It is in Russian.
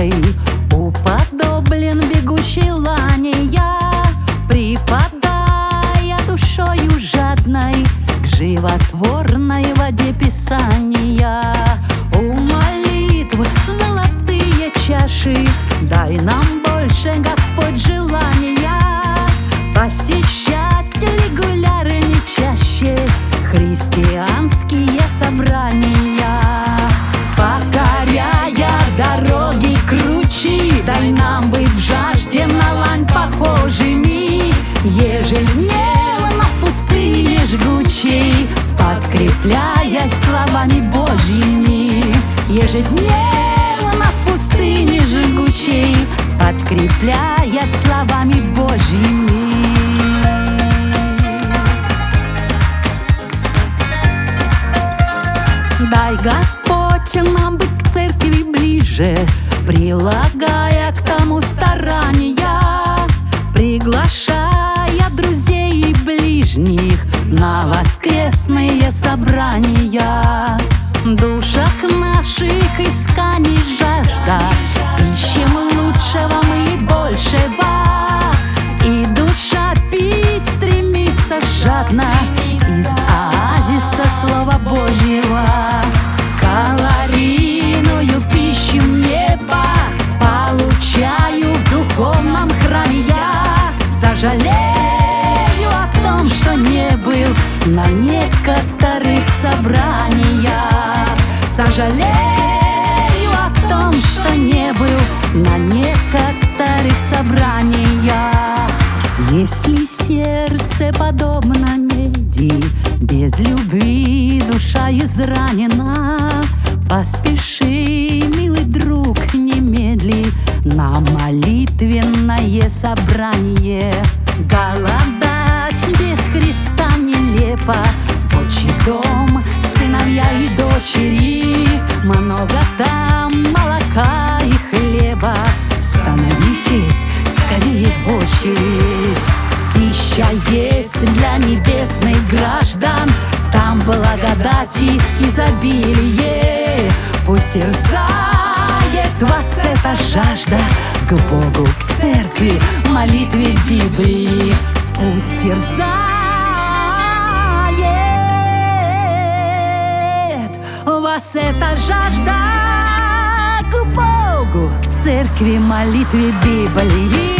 лихорадкой Уподоблен бегущей лани я Припадая душою жадной К животворной воде Писания У молитвы золотые чаши Дай нам больше, Господь, желания посечь. Подкрепляясь словами Божьими Ежедневно в пустыне жгучей Подкрепляясь словами Божьими. Дай, Господь, нам быть к церкви ближе Прилагая к тому старания Приглашая друзей и ближних На воскресные собрания душах наших исканий жажда. Ищем лучшего мы и большего. И душа пить стремится жадно Из оазиса Слова Божьего. Калорийную пищу неба Получаю в духовном храме я. Сожалею что не был на некоторых собраниях. Сожалею о том, что не был на некоторых собраниях. Если сердце подобно меди Без любви душа изранена Поспеши, милый друг, немедли На молитвенное собрание. Голодать Там молока и хлеба. Становитесь скорее в очередь. Пища есть для небесных граждан. Там благодати изобилие. Пусть терзает вас эта жажда. К Богу, к церкви, молитве Библии. Пусть терзает вас эта жажда церкви, молитве Библии